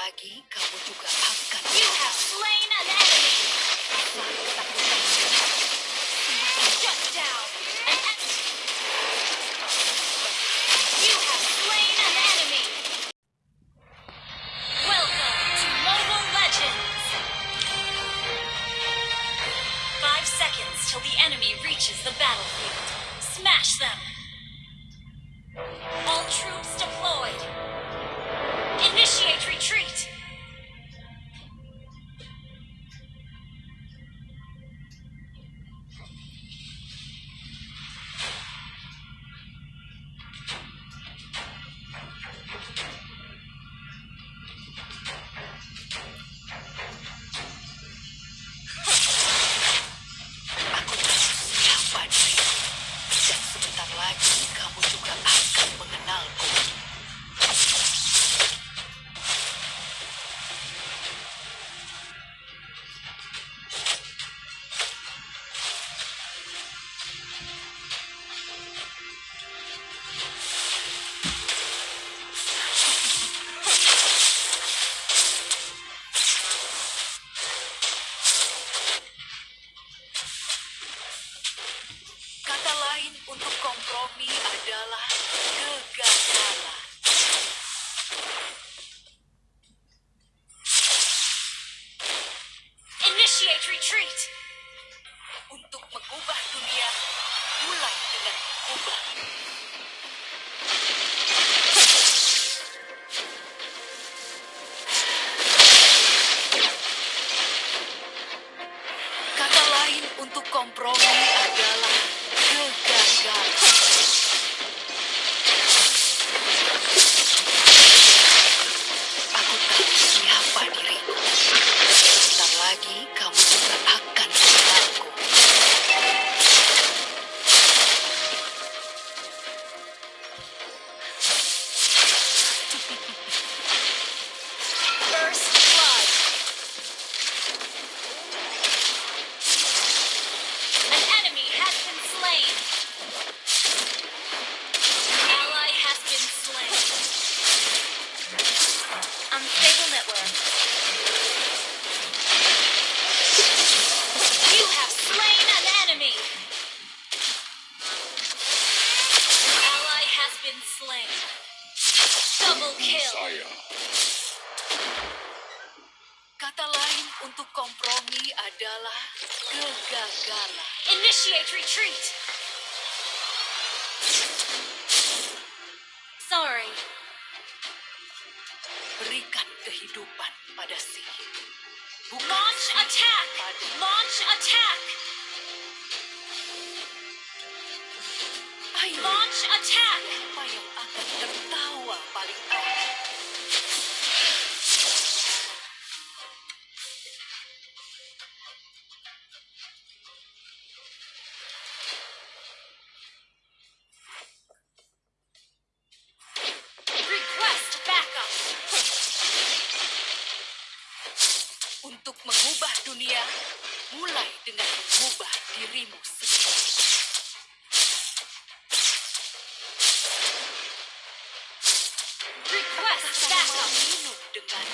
lagi, kamu juga akan... You have slain an enemy! probar. Kata lain untuk kompromi adalah kegagalan. Initiate retreat. Sorry. Berikan kehidupan pada si Bukan Launch attack. Launch attack. Launch attack. Apa yang akan tertawa paling awal? dengan mengubah dirimu sendiri. Request backup minum dengan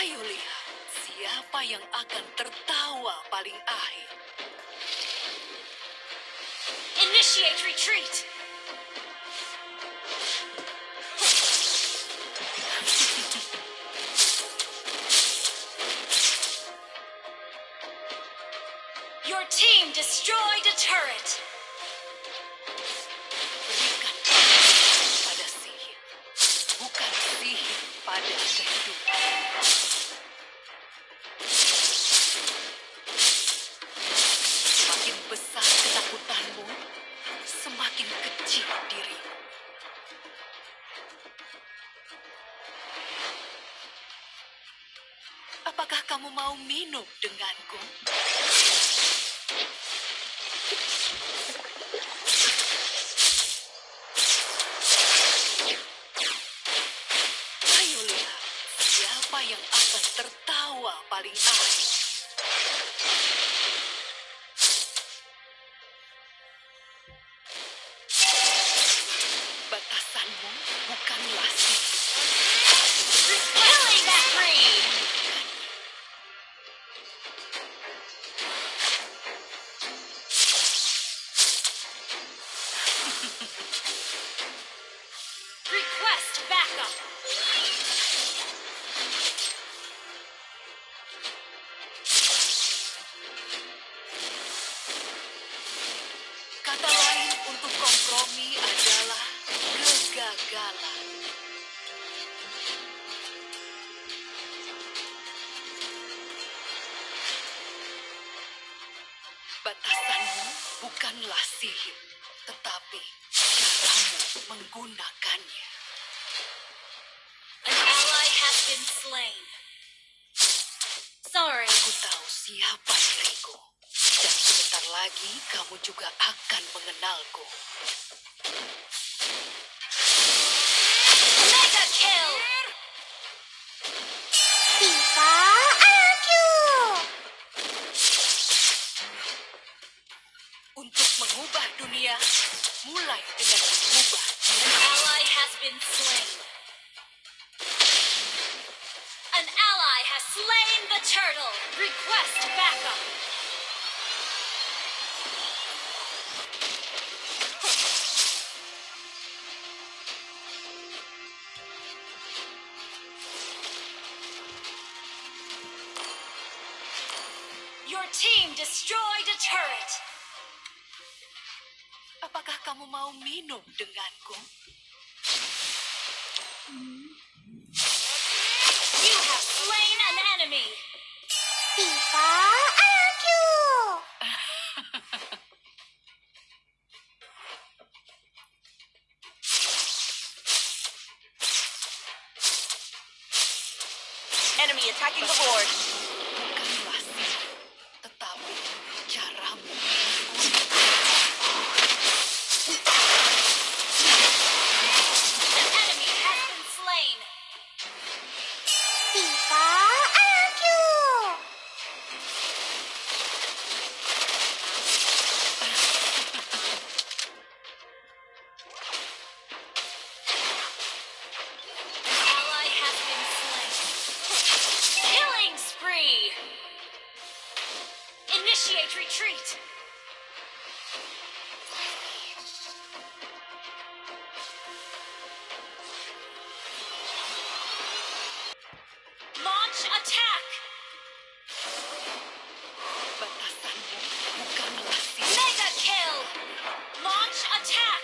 Ayo lihat siapa yang akan tertawa paling akhir. Initiate retreat. Your team destroyed a turret. bukan pada sihir, bukan sihir pada kehidupan. Ayo lihat siapa yang akan tertawa paling akhir. Bukanlah sihir, tetapi caramu menggunakannya. An ally has been slain. Sorry. Aku tahu siapa diriku. Dan sebentar lagi kamu juga akan mengenalku. Mengubah dunia, mulai dengan mengubah An ally has been slain. An ally has slain the turtle. Request backup. Your team destroyed a turret. Apakah kamu mau minum denganku? You have slain an enemy. Tifa IQ. Enemy attacking the board. Initiate retreat. Launch attack. Mega kill. Launch attack.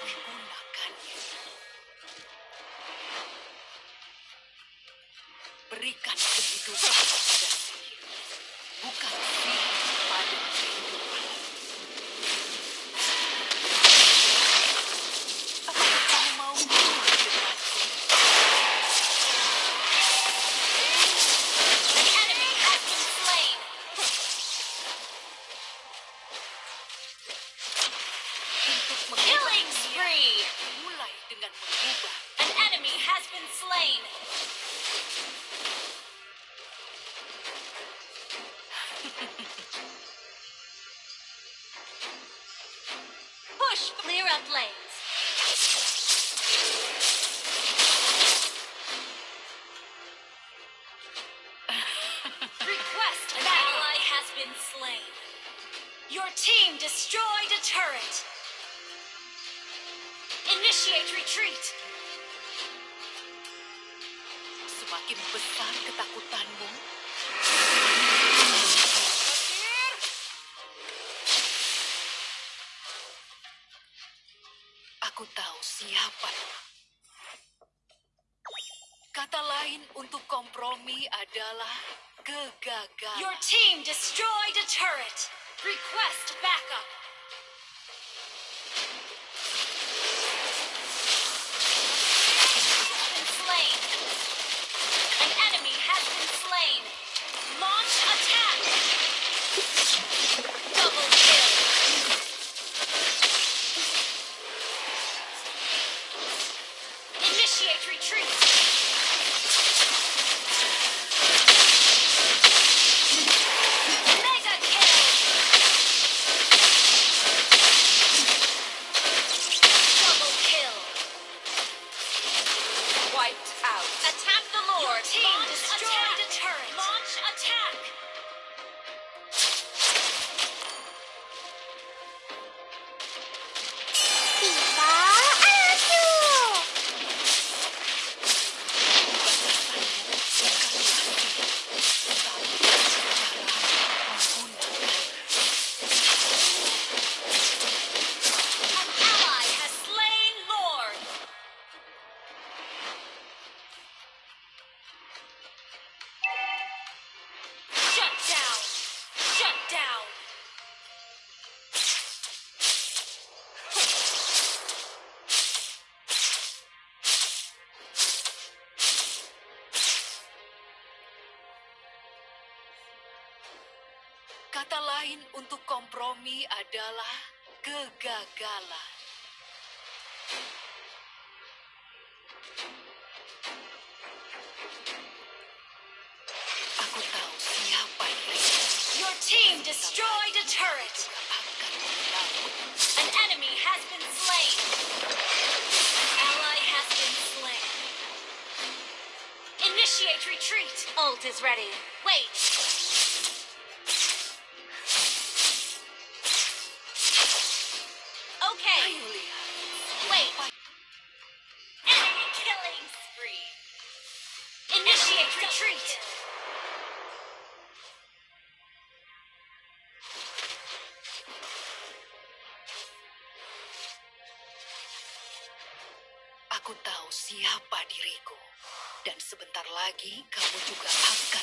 An enemy has been slain. Clear up lanes. Request an ally has been slain. Your team destroyed a turret. Initiate retreat. semakin besar ketakutanmu. Siapa. Kata lain untuk kompromi adalah kegagalan. Your team destroyed a turret. Request backup. Kata lain untuk kompromi adalah kegagalan. Aku tahu siapa diriku Your team destroyed a turret. An enemy has been slain. An ally has been slain. Initiate retreat. Ult is ready. Wait. Aku tahu siapa diriku. Dan sebentar lagi kamu juga akan.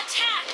attack.